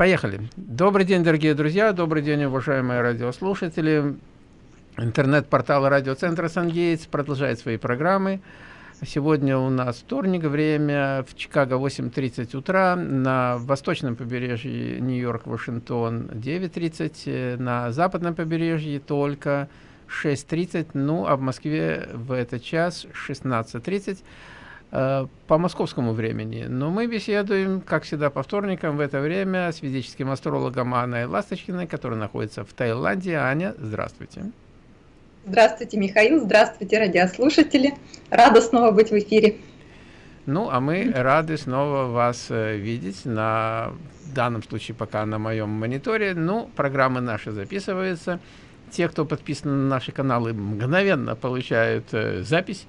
Поехали. Добрый день, дорогие друзья, добрый день, уважаемые радиослушатели. Интернет-портал радиоцентра «Сангейтс» продолжает свои программы. Сегодня у нас вторник, время в Чикаго 8.30 утра, на восточном побережье Нью-Йорк, Вашингтон 9.30, на западном побережье только 6.30, ну а в Москве в этот час 16.30 э, по московскому времени. Но мы беседуем, как всегда, по вторникам в это время с физическим астрологом Анной Ласточкиной, которая находится в Таиланде. Аня, здравствуйте. Здравствуйте, Михаил. Здравствуйте, радиослушатели. Рада снова быть в эфире. Ну, а мы рады снова вас э, видеть на в данном случае пока на моем мониторе. Ну, программы наши записываются. Те, кто подписан на наши каналы, мгновенно получают э, запись,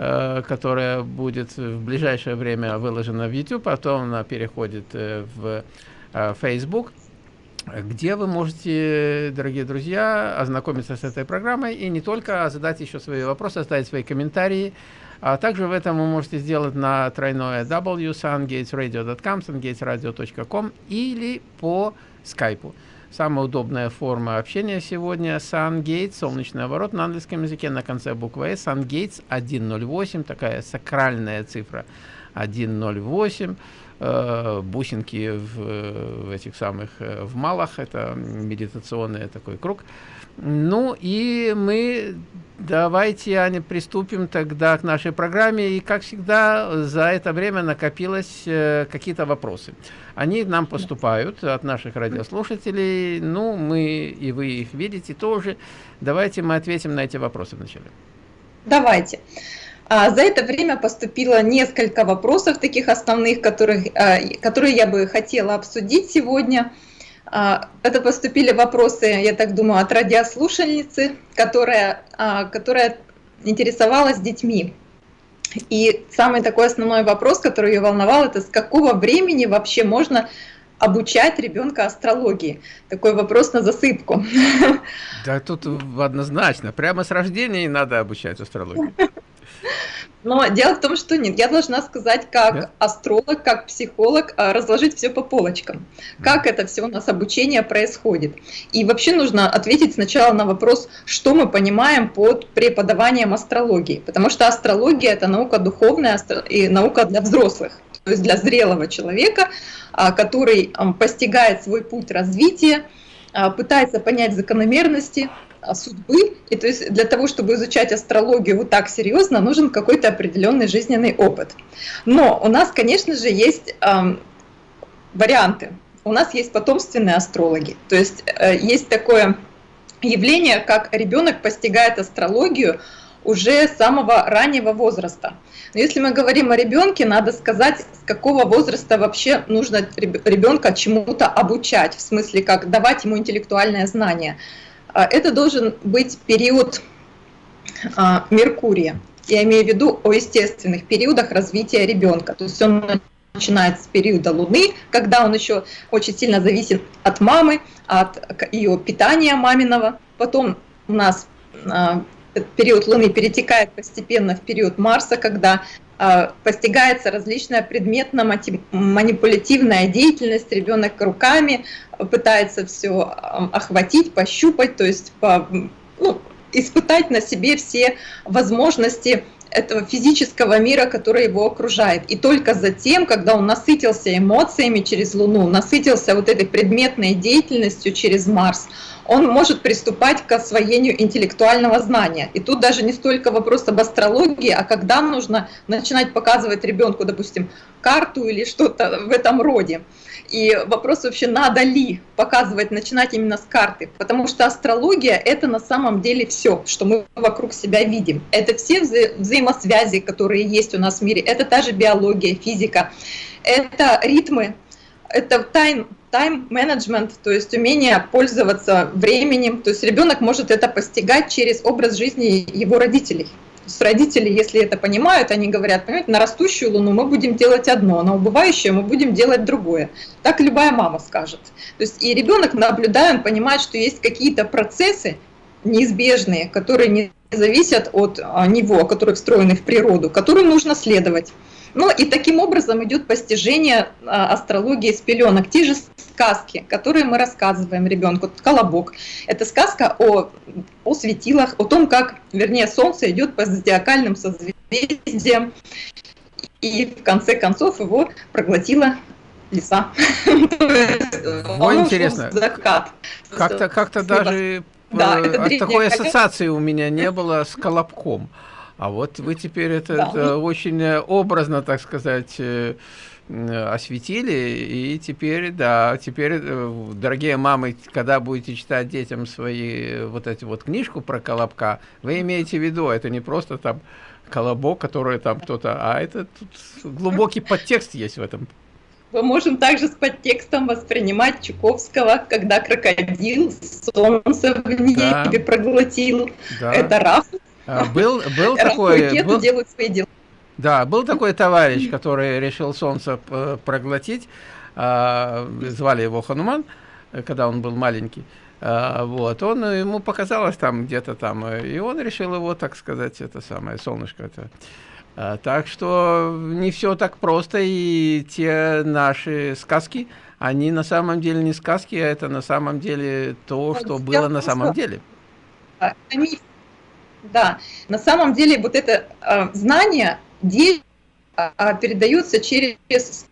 которая будет в ближайшее время выложена в YouTube, потом она переходит э, в э, Facebook где вы можете, дорогие друзья, ознакомиться с этой программой и не только, а задать еще свои вопросы, оставить свои комментарии. А также в этом вы можете сделать на тройное w sungatesradio.com, sungatesradio.com или по скайпу. Самая удобная форма общения сегодня SunGates, солнечный оборот на английском языке на конце буквы S, SunGates 108, такая сакральная цифра 108 э, бусинки в, в этих самых э, в малах, это медитационный такой круг. Ну и мы давайте, Аня, приступим тогда к нашей программе. И, как всегда, за это время накопилось э, какие-то вопросы. Они нам поступают от наших радиослушателей. Ну, мы и вы их видите тоже. Давайте мы ответим на эти вопросы вначале. Давайте. А за это время поступило несколько вопросов таких основных, которых, а, которые я бы хотела обсудить сегодня. А, это поступили вопросы, я так думаю, от радиослушательницы, которая, а, которая интересовалась детьми. И самый такой основной вопрос, который ее волновал, это с какого времени вообще можно обучать ребенка астрологии? Такой вопрос на засыпку. Да тут однозначно, прямо с рождения надо обучать астрологии. Но дело в том, что нет, я должна сказать, как да? астролог, как психолог, а, разложить все по полочкам. Как это все у нас обучение происходит. И вообще нужно ответить сначала на вопрос, что мы понимаем под преподаванием астрологии. Потому что астрология – это наука духовная и наука для взрослых. То есть для зрелого человека, а, который постигает свой путь развития, а, пытается понять закономерности, судьбы. И то есть для того, чтобы изучать астрологию вот так серьезно, нужен какой-то определенный жизненный опыт. Но у нас, конечно же, есть э, варианты. У нас есть потомственные астрологи. То есть э, есть такое явление, как ребенок постигает астрологию уже с самого раннего возраста. Но если мы говорим о ребенке, надо сказать, с какого возраста вообще нужно ребенка чему-то обучать, в смысле, как давать ему интеллектуальное знание. А, это должен быть период а, Меркурия. Я имею в виду о естественных периодах развития ребенка. То есть он начинает с периода Луны, когда он еще очень сильно зависит от мамы, от ее питания маминого. Потом у нас а, период Луны перетекает постепенно в период Марса, когда постигается различная предметно-манипулятивная деятельность, ребенок руками пытается все охватить, пощупать, то есть по, ну, испытать на себе все возможности этого физического мира, который его окружает. И только затем, когда он насытился эмоциями через Луну, насытился вот этой предметной деятельностью через Марс, он может приступать к освоению интеллектуального знания. И тут даже не столько вопрос об астрологии, а когда нужно начинать показывать ребенку, допустим, карту или что-то в этом роде. И вопрос вообще, надо ли показывать, начинать именно с карты, потому что астрология — это на самом деле все, что мы вокруг себя видим. Это все вза взаимосвязи, которые есть у нас в мире, это та же биология, физика, это ритмы, это тайм, тайм-менеджмент, то есть умение пользоваться временем. То есть ребенок может это постигать через образ жизни его родителей. С родители, если это понимают, они говорят, понимаете, на растущую луну мы будем делать одно, на убывающую мы будем делать другое. Так любая мама скажет. То есть и ребенок, наблюдая, он понимает, что есть какие-то процессы неизбежные, которые не зависят от а, него, которые встроены в природу, которым нужно следовать. Ну и таким образом идет постижение а, астрологии с пеленок. Те же сказки, которые мы рассказываем ребенку. Колобок. Это сказка о, о светилах, о том, как, вернее, Солнце идет по зодиакальным созвездиям. И в конце концов его проглотила лиса. Ой, интересно. Как-то как даже да, э, такой ассоциации у меня не было с колобком. А вот вы теперь это, да. это очень образно, так сказать, э, осветили, и теперь, да, теперь, э, дорогие мамы, когда будете читать детям свои вот эти вот книжку про колобка, вы имеете в виду, это не просто там колобок, который там кто-то, а это тут глубокий подтекст есть в этом. Мы можем также с подтекстом воспринимать Чуковского, когда крокодил солнце в небе да. проглотил. Да. Это Раф был, был такой... Был, делают свои дела. Да, был такой товарищ, который решил солнце проглотить. А, звали его Хануман, когда он был маленький. А, вот, он, ему показалось там где-то там, и он решил его, так сказать, это самое солнышко. Это. Так что не все так просто, и те наши сказки, они на самом деле не сказки, а это на самом деле то, что было на самом деле. Они да, на самом деле вот это э, знание э, передается через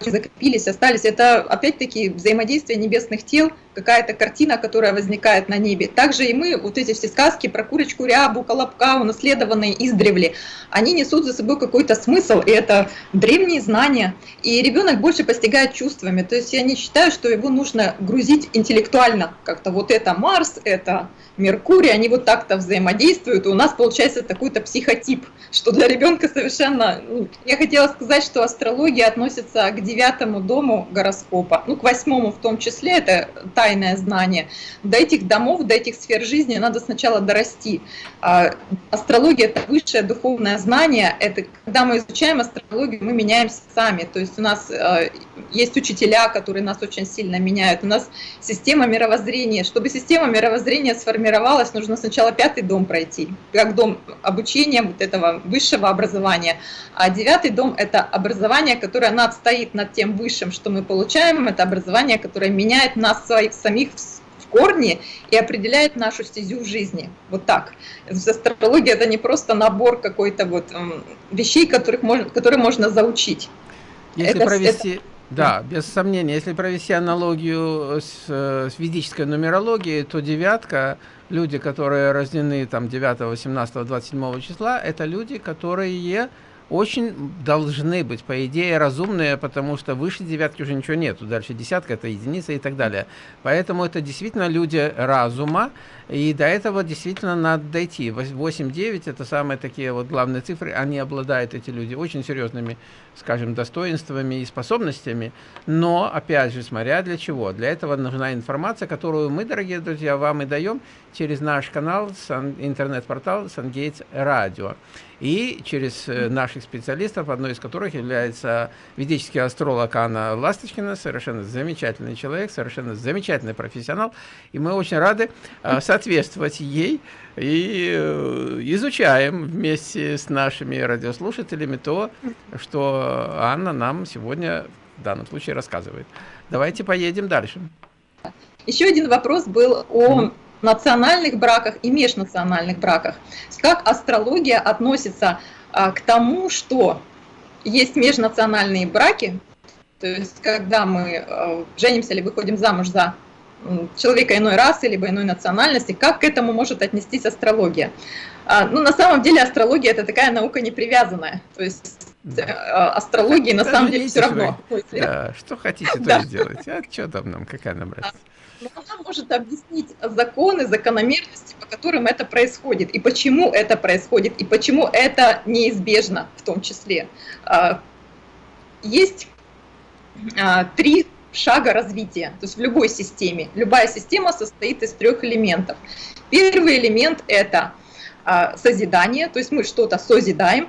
закрепились, остались. Это опять-таки взаимодействие небесных тел, какая-то картина, которая возникает на небе. Также и мы, вот эти все сказки про курочку, рябу, колобка, унаследованные издревле, они несут за собой какой-то смысл, и это древние знания. И ребенок больше постигает чувствами. То есть я не считаю, что его нужно грузить интеллектуально. Как-то вот это Марс, это Меркурий, они вот так-то взаимодействуют, и у нас получается такой-то психотип, что для ребенка совершенно... Ну, я хотела сказать, что астрология относится к девятому дому гороскопа, ну, к восьмому в том числе, это тайное знание. До этих домов, до этих сфер жизни надо сначала дорасти. А, астрология – это высшее духовное знание, это когда мы изучаем астрологию, мы меняемся сами, то есть у нас а, есть учителя, которые нас очень сильно меняют, у нас система мировоззрения. Чтобы система мировоззрения сформировалась, нужно сначала пятый дом пройти, как дом обучения вот этого высшего образования, а девятый дом – это образование, которое надстоит над тем высшим, что мы получаем, это образование, которое меняет нас своих, самих в корне и определяет нашу стезю в жизни. Вот так. Астрология – это не просто набор какой-то вот вещей, которых можно, которые можно заучить. Если это, провести... Это да, без сомнения. Если провести аналогию с, с ведической нумерологией, то девятка, люди, которые рождены там 9, 18, 27 числа, это люди, которые очень должны быть, по идее, разумные, потому что выше девятки уже ничего нету, дальше десятка это единица и так далее. Поэтому это действительно люди разума, и до этого действительно надо дойти. 8-9 это самые такие вот главные цифры, они обладают, эти люди, очень серьезными, скажем, достоинствами и способностями, но, опять же, смотря для чего. Для этого нужна информация, которую мы, дорогие друзья, вам и даем через наш канал, интернет-портал SunGates Radio и через э, наших специалистов, одной из которых является ведический астролог Анна Ласточкина, совершенно замечательный человек, совершенно замечательный профессионал, и мы очень рады э, соответствовать ей и э, изучаем вместе с нашими радиослушателями то, что Анна нам сегодня в данном случае рассказывает. Давайте поедем дальше. Еще один вопрос был о национальных браках и межнациональных браках. Как астрология относится а, к тому, что есть межнациональные браки, то есть когда мы а, женимся или выходим замуж за человека иной расы, либо иной национальности, как к этому может отнестись астрология? А, ну, на самом деле астрология это такая наука непривязанная, то есть да. астрологии на самом деле все равно. Да, что хотите, то и делайте. А что там нам, какая нам разница? но она может объяснить законы, закономерности, по которым это происходит, и почему это происходит, и почему это неизбежно в том числе. А, есть а, три шага развития, то есть в любой системе. Любая система состоит из трех элементов. Первый элемент – это а, созидание, то есть мы что-то созидаем,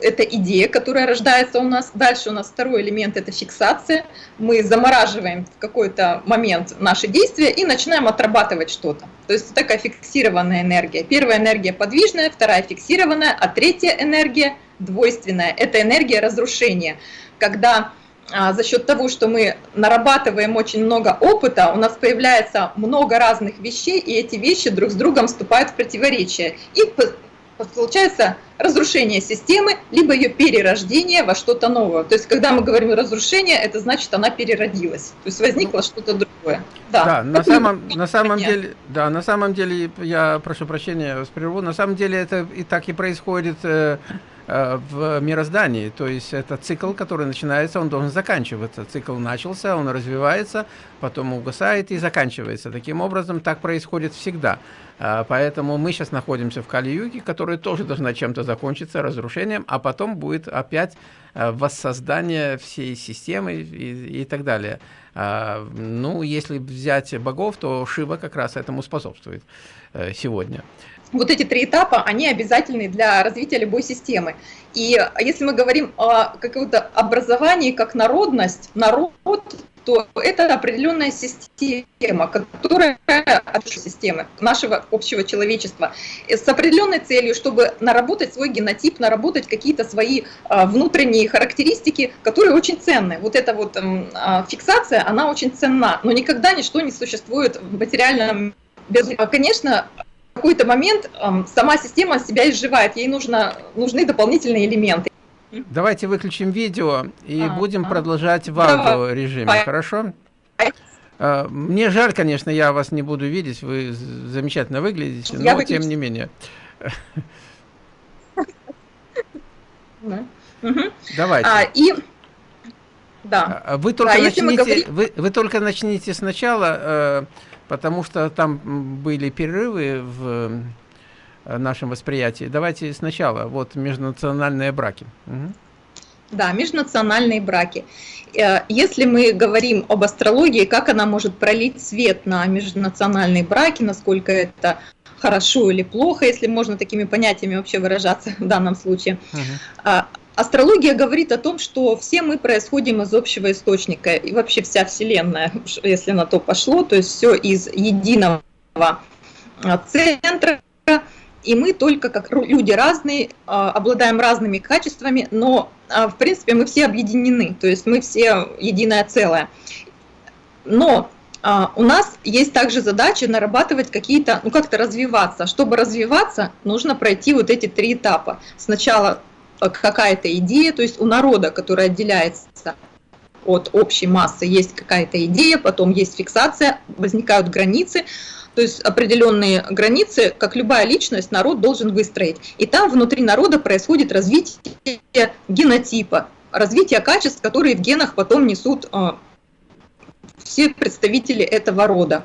это идея, которая рождается у нас. Дальше у нас второй элемент – это фиксация. Мы замораживаем в какой-то момент наши действия и начинаем отрабатывать что-то. То есть такая фиксированная энергия. Первая энергия подвижная, вторая фиксированная, а третья энергия двойственная. Это энергия разрушения, когда за счет того, что мы нарабатываем очень много опыта, у нас появляется много разных вещей, и эти вещи друг с другом вступают в противоречие. И получается разрушение системы, либо ее перерождение во что-то новое. То есть, когда мы говорим разрушение, это значит, она переродилась. То есть, возникло что-то другое. Да, да на, самом, на самом деле, да, на самом деле, я прошу прощения, вас прерву, на самом деле это и так и происходит э, э, в мироздании. То есть, это цикл, который начинается, он должен заканчиваться. Цикл начался, он развивается, потом угасает и заканчивается. Таким образом, так происходит всегда. А, поэтому мы сейчас находимся в Кали-Юге, которая тоже должна чем-то закончиться, разрушением, а потом будет опять а, воссоздание всей системы и, и так далее. Ну, если взять богов, то Шива как раз этому способствует э, сегодня вот эти три этапа, они обязательны для развития любой системы. И если мы говорим о каком-то образовании как народность, народ то это определенная система, которая от системы нашего общего человечества с определенной целью, чтобы наработать свой генотип, наработать какие-то свои а, внутренние характеристики, которые очень ценны. Вот эта вот а, фиксация, она очень ценна, но никогда ничто не существует в материальном без... Конечно, в какой-то момент сама система себя изживает, ей нужно, нужны дополнительные элементы. Давайте выключим видео и а, будем а. продолжать в аудиорежиме, хорошо? А, мне жаль, конечно, я вас не буду видеть, вы замечательно выглядите, я но выключу. тем не менее. Давайте. А, и да. А, вы только да, начните, говорим... вы, вы только начните сначала, э, потому что там были перерывы в Э, нашем восприятии. Давайте сначала, вот межнациональные браки. Угу. Да, межнациональные браки. Э, если мы говорим об астрологии, как она может пролить свет на межнациональные браки, насколько это хорошо или плохо, если можно такими понятиями вообще выражаться в данном случае. Угу. Астрология говорит о том, что все мы происходим из общего источника, и вообще вся Вселенная, если на то пошло, то есть все из единого центра, и мы только как люди разные, а, обладаем разными качествами, но а, в принципе мы все объединены, то есть мы все единое целое. Но а, у нас есть также задача нарабатывать какие-то, ну как-то развиваться. Чтобы развиваться, нужно пройти вот эти три этапа. Сначала какая-то идея, то есть у народа, который отделяется от общей массы, есть какая-то идея, потом есть фиксация, возникают границы, то есть определенные границы, как любая личность, народ должен выстроить. И там внутри народа происходит развитие генотипа, развитие качеств, которые в генах потом несут а, все представители этого рода.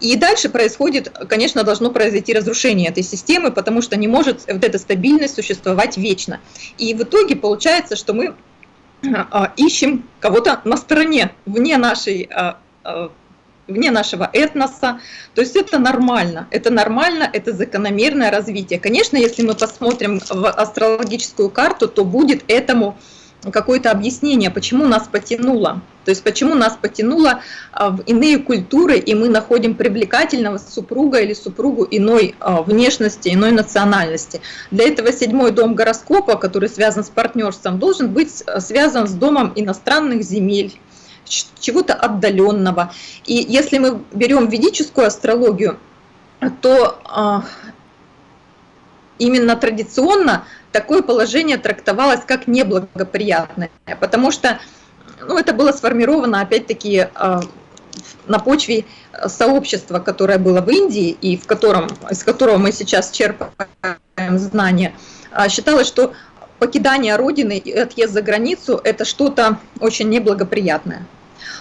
И дальше происходит, конечно, должно произойти разрушение этой системы, потому что не может вот эта стабильность существовать вечно. И в итоге получается, что мы а, ищем кого-то на стороне, вне нашей а, вне нашего этноса. То есть это нормально, это нормально, это закономерное развитие. Конечно, если мы посмотрим в астрологическую карту, то будет этому какое-то объяснение, почему нас потянуло. То есть почему нас потянуло а, в иные культуры, и мы находим привлекательного супруга или супругу иной а, внешности, иной национальности. Для этого седьмой дом гороскопа, который связан с партнерством, должен быть а, связан с домом иностранных земель, чего-то отдаленного. И если мы берем ведическую астрологию, то именно традиционно такое положение трактовалось как неблагоприятное, потому что ну, это было сформировано опять-таки а, на почве сообщества, которое было в Индии и в котором, из которого мы сейчас черпаем знания, а, считалось, что покидание Родины и отъезд за границу – это что-то очень неблагоприятное.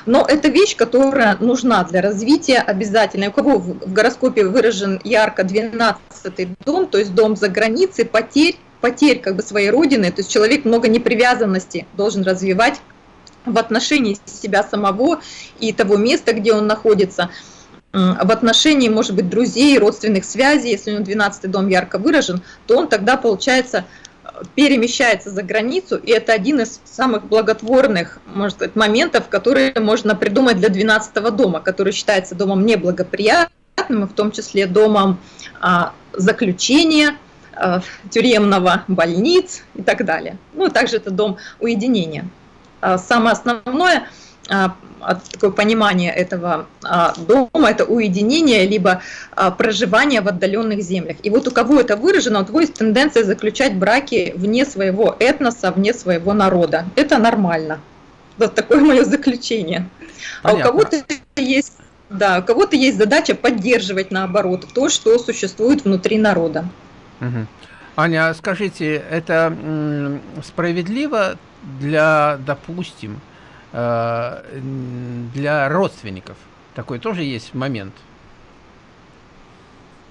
Но это вещь, которая нужна для развития обязательно. У кого в гороскопе выражен ярко 12 дом, то есть дом за границей, потерь, потерь как бы своей родины, то есть человек много непривязанности должен развивать в отношении себя самого и того места, где он находится, в отношении, может быть, друзей, родственных связей, если у него 12 дом ярко выражен, то он тогда, получается, перемещается за границу, и это один из самых благотворных, может сказать, моментов, которые можно придумать для 12 дома, который считается домом неблагоприятным, в том числе домом а, заключения, э, тюремного, больниц и так далее. Ну, также это дом уединения. А самое основное а, такое понимание этого а, дома, это уединение, либо а, проживание в отдаленных землях. И вот у кого это выражено, у того есть тенденция заключать браки вне своего этноса, вне своего народа. Это нормально. Вот такое мое заключение. Понятно. А у кого-то есть да, у кого-то есть задача поддерживать, наоборот, то, что существует внутри народа. Угу. Аня, скажите, это справедливо для, допустим, для родственников? Такой тоже есть момент.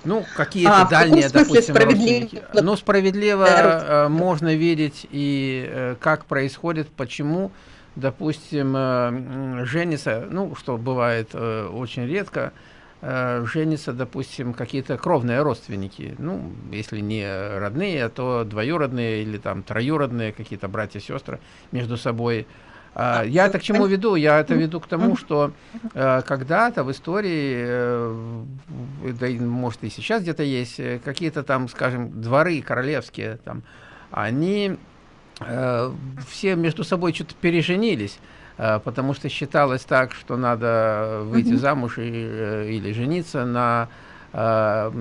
Ну, какие-то а, дальние, допустим, родственники. Ну, справедливо э, можно видеть и э, как происходит, почему допустим, э, женится, ну, что бывает э, очень редко, э, женятся, допустим, какие-то кровные родственники, ну, если не родные, то двоюродные или там троюродные какие-то братья-сестры между собой. А, я это к чему веду? Я это веду к тому, что когда-то в истории, да и может и сейчас где-то есть, какие-то там, скажем, дворы королевские, там, они Э, все между собой что-то переженились, э, потому что считалось так, что надо выйти замуж и, э, или жениться на на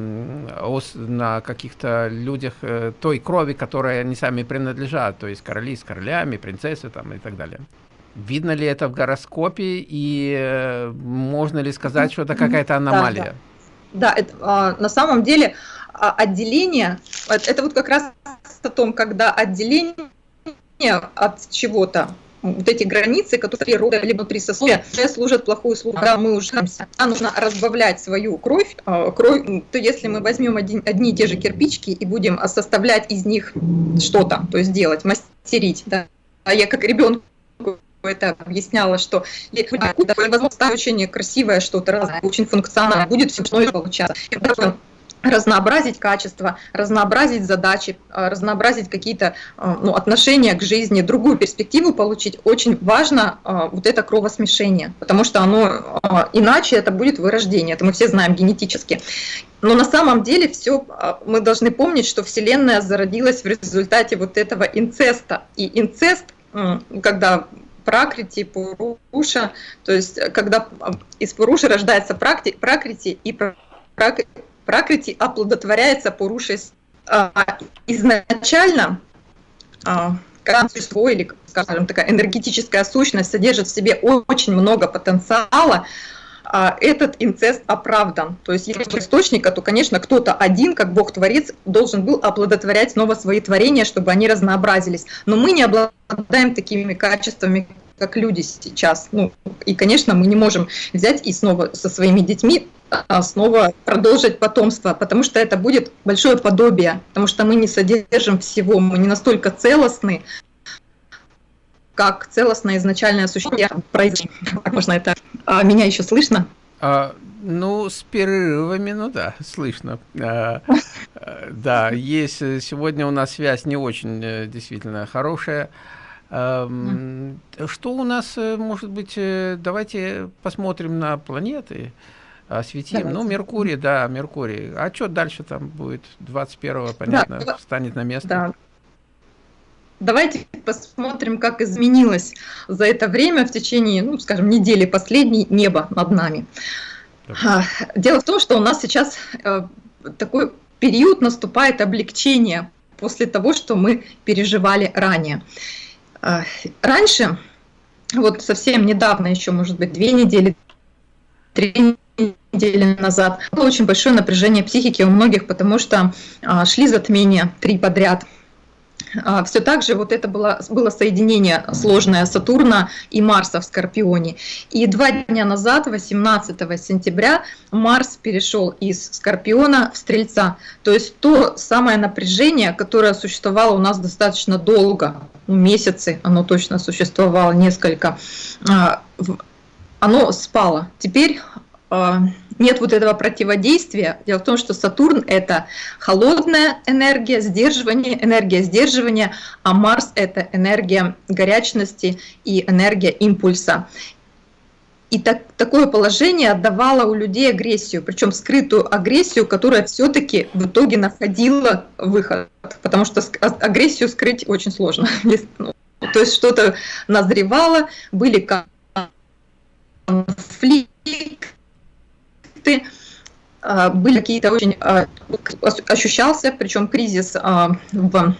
каких-то людях той крови, которой они сами принадлежат, то есть короли с королями, принцессы там и так далее. Видно ли это в гороскопе и можно ли сказать, что это какая-то аномалия? Да, да. да это, а, на самом деле а, отделение, это вот как раз о том, когда отделение от чего-то, вот эти границы, которые природа либо внутри сословия, служат плохую службу, когда мы уже а нужно разбавлять свою кровь, а, кровь, то если мы возьмем один, одни и те же кирпичики и будем составлять из них что-то, то есть делать, мастерить, да, а я как ребенок это объясняла, что невозможно очень красивое что-то, очень функционально, будет все получаться разнообразить качество, разнообразить задачи, а, разнообразить какие-то а, ну, отношения к жизни, другую перспективу получить, очень важно а, вот это кровосмешение, потому что оно иначе это будет вырождение, это мы все знаем генетически. Но на самом деле все мы должны помнить, что Вселенная зародилась в результате вот этого инцеста. И инцест, когда пракрити, пуруша, то есть когда из пуруши рождается пракрити, и пракрити пракрити оплодотворяется порушаясь а, изначально а, существо или, скажем, такая энергетическая сущность содержит в себе очень много потенциала, а, этот инцест оправдан. То есть если источника, то, конечно, кто-то один, как Бог-творец, должен был оплодотворять снова свои творения, чтобы они разнообразились. Но мы не обладаем такими качествами, как люди сейчас. Ну, и, конечно, мы не можем взять и снова со своими детьми снова продолжить потомство, потому что это будет большое подобие, потому что мы не содержим всего, мы не настолько целостны, как целостное изначальное существо. Как можно это? А, меня еще слышно? А, ну, с перерывами, ну да, слышно. А, да, есть сегодня у нас связь не очень э, действительно хорошая. Что у нас, э, может быть, э, давайте посмотрим на планеты, осветим. Давайте. Ну, Меркурий, да, Меркурий. А что дальше там будет? 21-го, понятно, да, встанет на место. Да. Давайте посмотрим, как изменилось за это время в течение, ну, скажем, недели последней небо над нами. Да. Дело в том, что у нас сейчас э, такой период наступает облегчение после того, что мы переживали ранее. А, раньше, вот совсем недавно, еще, может быть, две недели, три недели назад, было очень большое напряжение психики у многих, потому что а, шли затмения три подряд – а, все так же вот это было, было соединение сложное Сатурна и Марса в Скорпионе. И два дня назад, 18 сентября, Марс перешел из Скорпиона в Стрельца. То есть то самое напряжение, которое существовало у нас достаточно долго, ну, месяцы оно точно существовало, несколько, а, оно спало. Теперь нет вот этого противодействия. Дело в том, что Сатурн – это холодная энергия, сдерживание, энергия сдерживания, а Марс – это энергия горячности и энергия импульса. и так, такое положение отдавало у людей агрессию, причем скрытую агрессию, которая все-таки в итоге находила выход, потому что а, агрессию скрыть очень сложно. Ну, то есть что-то назревало, были конфликты, а, были какие-то очень... А, ощущался, причем кризис в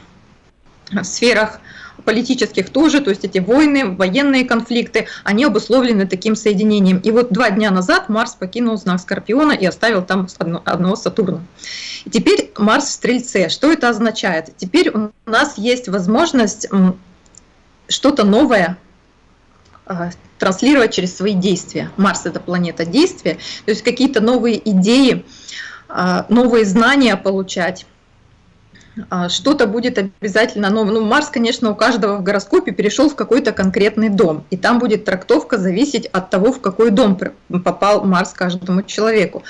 сферах политических тоже, то есть эти войны, военные конфликты, они обусловлены таким соединением. И вот два дня назад Марс покинул знак Скорпиона и оставил там одного Сатурна. И теперь Марс в Стрельце. Что это означает? Теперь у нас есть возможность что-то новое а, транслировать через свои действия. Марс — это планета действия, то есть какие-то новые идеи, а, новые знания получать а, что-то будет обязательно новое. Ну, Марс, конечно, у каждого в гороскопе перешел в какой-то конкретный дом, и там будет трактовка зависеть от того, в какой дом попал Марс каждому человеку.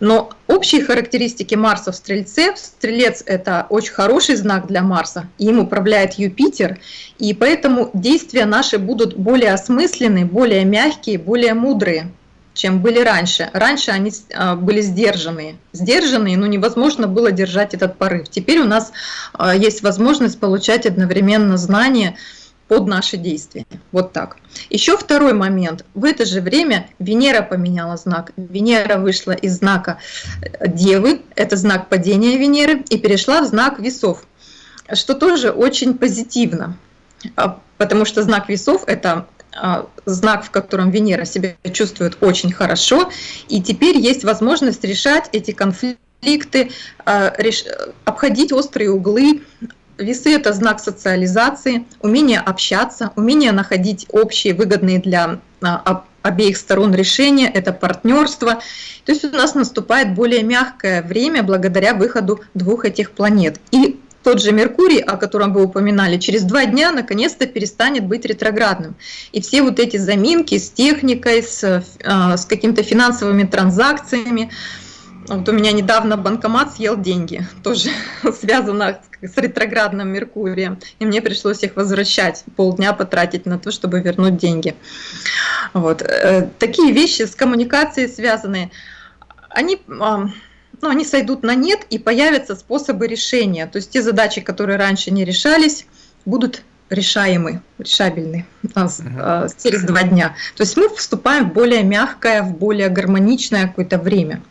Но общие характеристики Марса в Стрельце, Стрелец – это очень хороший знак для Марса, им управляет Юпитер, и поэтому действия наши будут более осмысленные, более мягкие, более мудрые чем были раньше. Раньше они а, были сдержанные. Сдержанные, но невозможно было держать этот порыв. Теперь у нас а, есть возможность получать одновременно знания под наши действия. Вот так. Еще второй момент. В это же время Венера поменяла знак. Венера вышла из знака Девы, это знак падения Венеры, и перешла в знак Весов, что тоже очень позитивно, а, потому что знак Весов – это а, знак, в котором Венера себя чувствует очень хорошо, и теперь есть возможность решать эти конфликты, а, обходить острые углы. Весы – это знак социализации, умение общаться, умение находить общие, выгодные для а, обеих сторон решения, это партнерство. То есть у нас наступает более мягкое время благодаря выходу двух этих планет. И тот же Меркурий, о котором вы упоминали, через два дня наконец-то перестанет быть ретроградным. И все вот эти заминки с техникой, с, э, с какими-то финансовыми транзакциями, вот у меня недавно банкомат съел деньги, тоже связано с ретроградным Меркурием, и мне пришлось их возвращать, полдня потратить на то, чтобы вернуть деньги. Вот. Э, такие вещи с коммуникацией связанные, они ну, они сойдут на нет и появятся способы решения. То есть те задачи, которые раньше не решались, будут решаемы, решабельны а, а, через два дня. То есть мы вступаем в более мягкое, в более гармоничное какое-то время.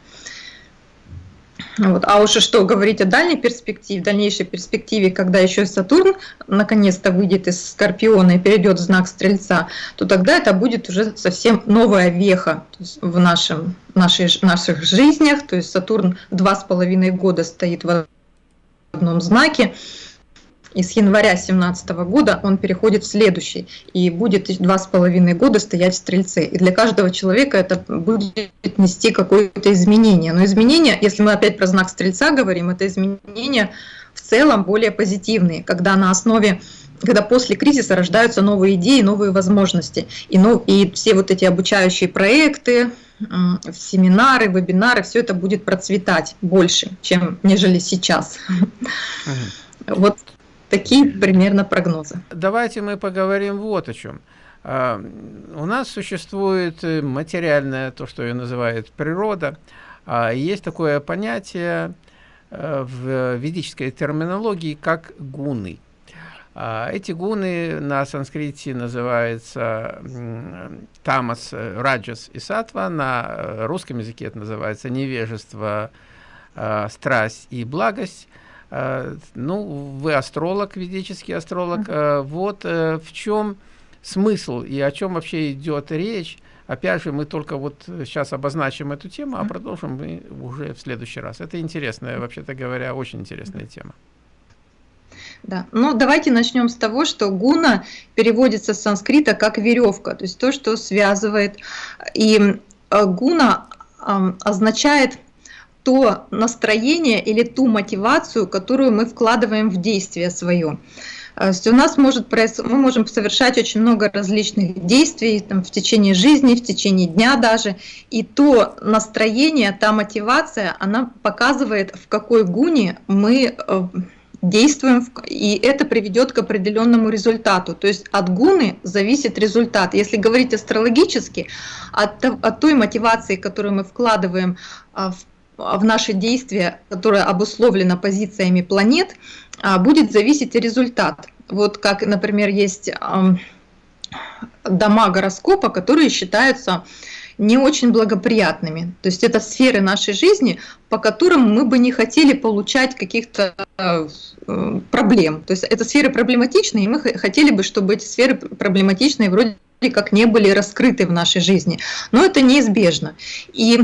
Вот. А уж что говорить о дальней перспективе, дальнейшей перспективе, когда еще Сатурн наконец-то выйдет из Скорпиона и перейдет в знак Стрельца, то тогда это будет уже совсем новая веха в нашем, нашей, наших жизнях. То есть Сатурн два с половиной года стоит в одном знаке, и с января 2017 года он переходит в следующий и будет два с половиной года стоять в Стрельце. И для каждого человека это будет нести какое-то изменение. Но изменения, если мы опять про знак Стрельца говорим, это изменения в целом более позитивные, когда на основе когда после кризиса рождаются новые идеи, новые возможности. И, ну, и все вот эти обучающие проекты, семинары, вебинары, все это будет процветать больше, чем нежели сейчас. Вот Такие примерно прогнозы. Давайте мы поговорим вот о чем. А, у нас существует э, материальное, то, что ее называют природа. А, есть такое понятие э, в ведической терминологии, как гуны. А, эти гуны на санскрите называются тамас, раджас и сатва, на русском языке это называется невежество, страсть и благость. Э, ну, вы астролог, ведический астролог. Mm Вот э, в чем смысл и о чем вообще идет речь. Опять же, мы только вот сейчас обозначим эту тему, а продолжим мы уже в следующий раз. Это интересная, вообще-то говоря, очень интересная тема. Да, ну давайте начнем с того, что гуна переводится с санскрита как веревка, то есть то, что связывает. И гуна означает то настроение или ту мотивацию, которую мы вкладываем в действие свое. То есть у нас может мы можем совершать очень много различных действий там, в течение жизни, в течение дня даже, и то настроение, та мотивация, она показывает, в какой гуне мы э, действуем, и это приведет к определенному результату. То есть от гуны зависит результат. Если говорить астрологически, от, от той мотивации, которую мы вкладываем а, в, в наши действия, которая обусловлена позициями планет, а, будет зависеть результат. Вот как, например, есть дома гороскопа, которые считаются не очень благоприятными. То есть это сферы нашей жизни, по которым мы бы не хотели получать каких-то э, проблем. То есть это сферы проблематичные, и мы хотели бы, чтобы эти сферы проблематичные вроде как не были раскрыты в нашей жизни. Но это неизбежно. И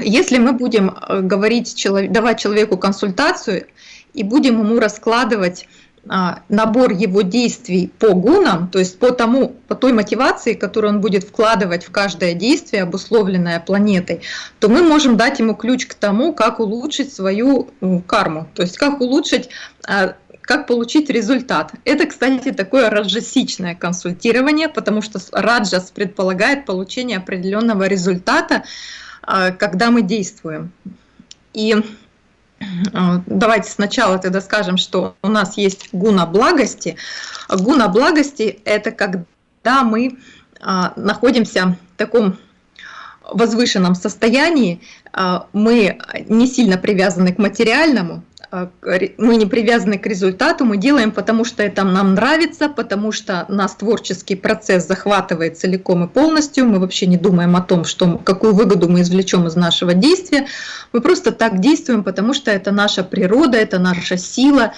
если мы будем э, говорить, давать человеку консультацию и будем ему раскладывать а, набор его действий по гунам, то есть по тому, по той мотивации, которую он будет вкладывать в каждое действие, обусловленное планетой, то мы можем дать ему ключ к тому, как улучшить свою карму, то есть как улучшить а, как получить результат. Это, кстати, такое раджасичное консультирование, потому что раджас предполагает получение определенного результата, когда мы действуем. И а, давайте сначала тогда скажем, что у нас есть гуна благости. Гуна благости – это когда мы а, находимся в таком возвышенном состоянии, а, мы не сильно привязаны к материальному, а, мы не привязаны к результату, мы делаем, потому что это нам нравится, потому что нас творческий процесс захватывает целиком и полностью, мы вообще не думаем о том, что, какую выгоду мы извлечем из нашего действия, мы просто так действуем, потому что это наша природа, это наша сила,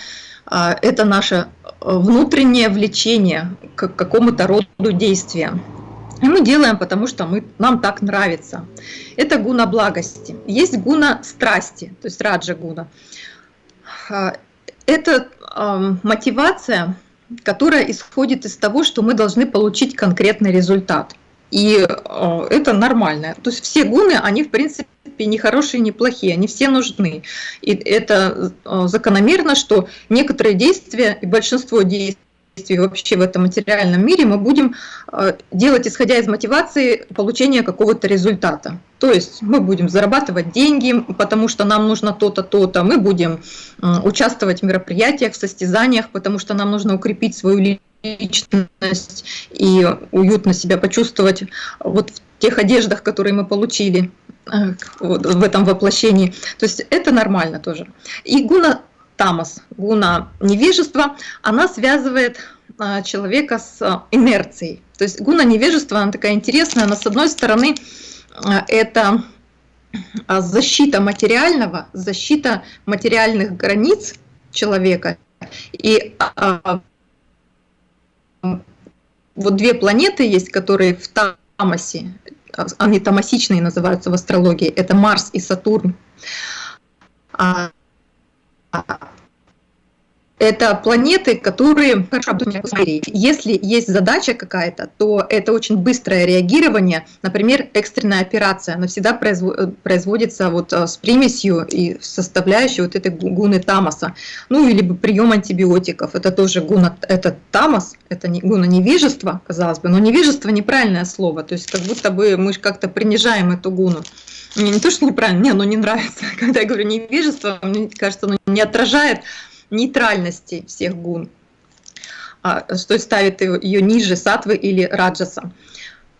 а, это наше а, внутреннее влечение к какому-то роду действия. И мы делаем, потому что мы, нам так нравится. Это гуна благости. Есть гуна страсти, то есть раджа гуна. А, это мотивация, которая исходит из того, что мы должны получить конкретный результат. И а, это нормально. То есть все гуны, они в принципе не хорошие, не плохие, они все нужны. И это а, закономерно, что некоторые действия и большинство действий действий вообще в этом материальном мире мы будем э, делать, исходя из мотивации получения какого-то результата. То есть мы будем зарабатывать деньги, потому что нам нужно то-то, то-то. Мы будем участвовать в мероприятиях, в состязаниях, потому что нам нужно укрепить свою личность и уютно себя почувствовать вот в тех одеждах, которые мы получили э, в этом воплощении. То есть это нормально тоже. И гуна тамас, гуна невежества, она связывает а, человека с а, инерцией. То есть гуна невежества, она такая интересная, она с одной стороны а, это защита материального, защита материальных границ человека. И вот две планеты есть, которые в Тамасе, они тамасичные называются в астрологии, это Марс и Сатурн это планеты, которые хорошо Если есть задача какая-то, то это очень быстрое реагирование. Например, экстренная операция, она всегда производится вот э, с примесью и составляющей вот этой гуны тамаса. Ну, или прием антибиотиков, это тоже гуна, это тамас, это не, гуна невежества, казалось бы, но невежество неправильное слово, то есть как будто бы мы как-то принижаем эту гуну. Мне не то, что неправильно, мне оно не нравится. Когда я говорю невежество, мне кажется, оно не отражает нейтральности всех гун, а, что ставит ее ниже сатвы или раджаса.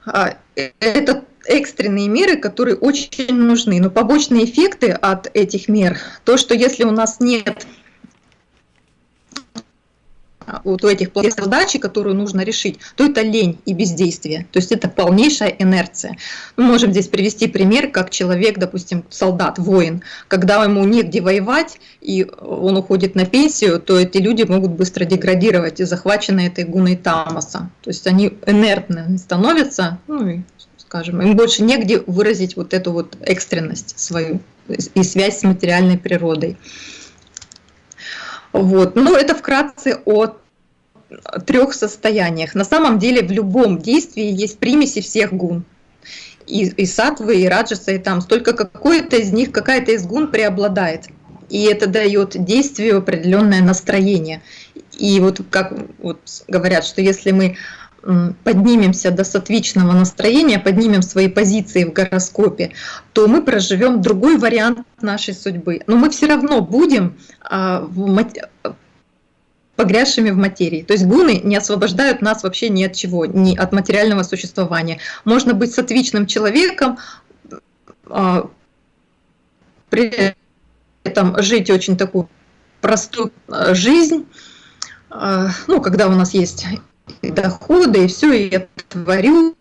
А, это экстренные меры, которые очень нужны. Но побочные эффекты от этих мер, то, что если у нас нет вот у этих задачи, которую нужно решить, то это лень и бездействие. То есть это полнейшая инерция. Мы можем здесь привести пример, как человек, допустим, солдат, воин, когда ему негде воевать, и он уходит на пенсию, то эти люди могут быстро деградировать и захвачены этой гуной тамаса. То есть они инертны становятся, ну и, скажем, им больше негде выразить вот эту вот экстренность свою и связь с материальной природой. Вот. Ну, это вкратце о трех состояниях. На самом деле в любом действии есть примеси всех гун. И, и сатвы, и раджаса, и там. Только какой-то из них, какая-то из гун преобладает. И это дает действию определенное настроение. И вот как вот говорят, что если мы поднимемся до сатвичного настроения, поднимем свои позиции в гороскопе, то мы проживем другой вариант нашей судьбы. Но мы все равно будем а, погрязшими в материи. То есть гуны не освобождают нас вообще ни от чего, ни от материального существования. Можно быть сатвичным человеком, а, при этом жить очень такую простую а, жизнь, ну, когда у нас есть доходы, и все, и я творю,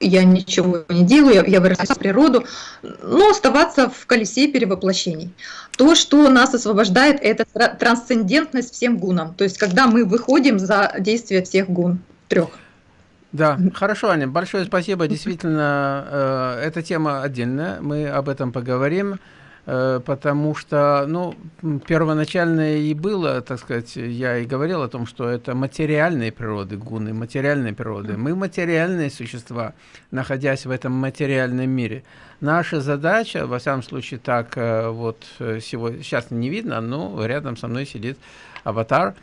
я ничего не делаю, я, я вырастаю в природу, но оставаться в колесе перевоплощений. То, что нас освобождает, это трансцендентность всем гунам, то есть когда мы выходим за действие всех гун, трех. Да, хорошо, Аня, большое спасибо. Действительно, э, эта тема отдельная, мы об этом поговорим. Э, потому что, ну, первоначально и было, так сказать, я и говорил о том, что это материальные природы гуны, материальные природы. Мы материальные существа, находясь в этом материальном мире. Наша задача, во всяком случае, так э, вот э, сегодня, сейчас не видно, но рядом со мной сидит аватар,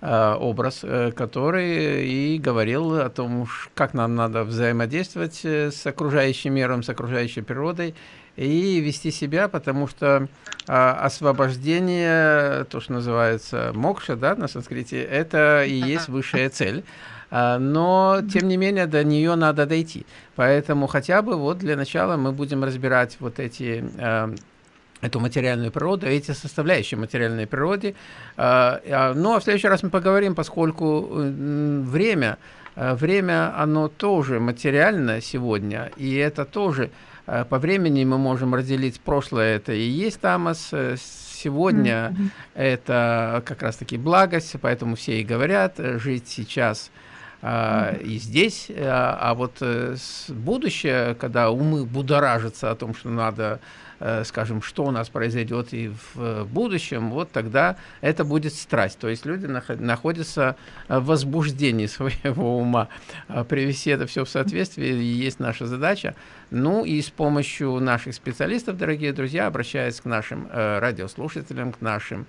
образ, который и говорил о том, как нам надо взаимодействовать с окружающим миром, с окружающей природой, и вести себя, потому что а, освобождение, то, что называется мокша, да, на санскрите, это и есть высшая цель. А, но, тем не менее, до нее надо дойти. Поэтому хотя бы вот для начала мы будем разбирать вот эти а, эту материальную природу, эти составляющие материальной природы. А, а, ну, а в следующий раз мы поговорим, поскольку время, а, время, оно тоже материально сегодня, и это тоже по времени мы можем разделить прошлое, это и есть тамас, э, сегодня mm -hmm. это как раз-таки благость, поэтому все и говорят, э, жить сейчас а, и здесь, а, а вот будущее, когда умы будоражатся о том, что надо Э, скажем, что у нас произойдет и в будущем, вот тогда это будет страсть. То есть люди находятся в возбуждении своего ума. А привести это все в соответствие есть наша задача. Ну и с помощью наших специалистов, дорогие друзья, обращаясь к нашим э, радиослушателям, к нашим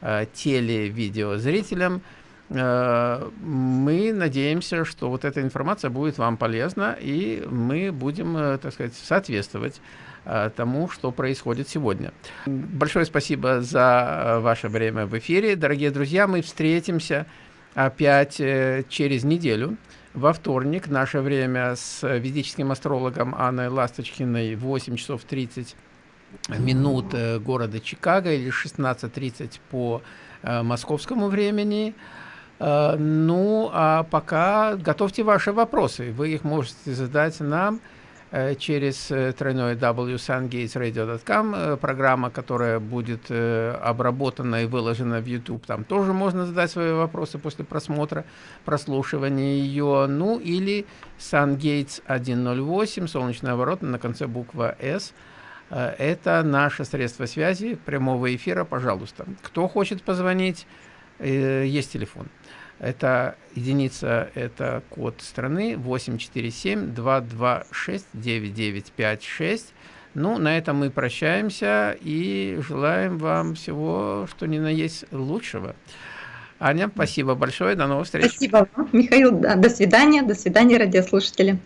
э, теле-видеозрителям, мы надеемся, что вот эта информация будет вам полезна, и мы будем, так сказать, соответствовать Э, тому, что происходит сегодня. Большое спасибо за э, ваше время в эфире. Дорогие друзья, мы встретимся опять э, через неделю. Во вторник наше время с ведическим астрологом Анной Ласточкиной 8 часов 30 минут города Чикаго или 16.30 по московскому времени. Ну, а пока готовьте ваши вопросы. Вы их можете задать нам Э, через э, тройной www.sungatesradio.com, э, программа, которая будет обработана и выложена в YouTube. Там тоже можно задать свои вопросы после просмотра, прослушивания ее. Ну или SunGates 108, солнечная ворота на конце буква S. Это наше средство связи прямого эфира, пожалуйста. Кто хочет позвонить, есть телефон. Это единица, это код страны 847-226-9956. Ну, на этом мы прощаемся и желаем вам всего, что ни на есть лучшего. Аня, спасибо большое, до новых встреч. Спасибо вам, Михаил, до свидания, до свидания, радиослушатели.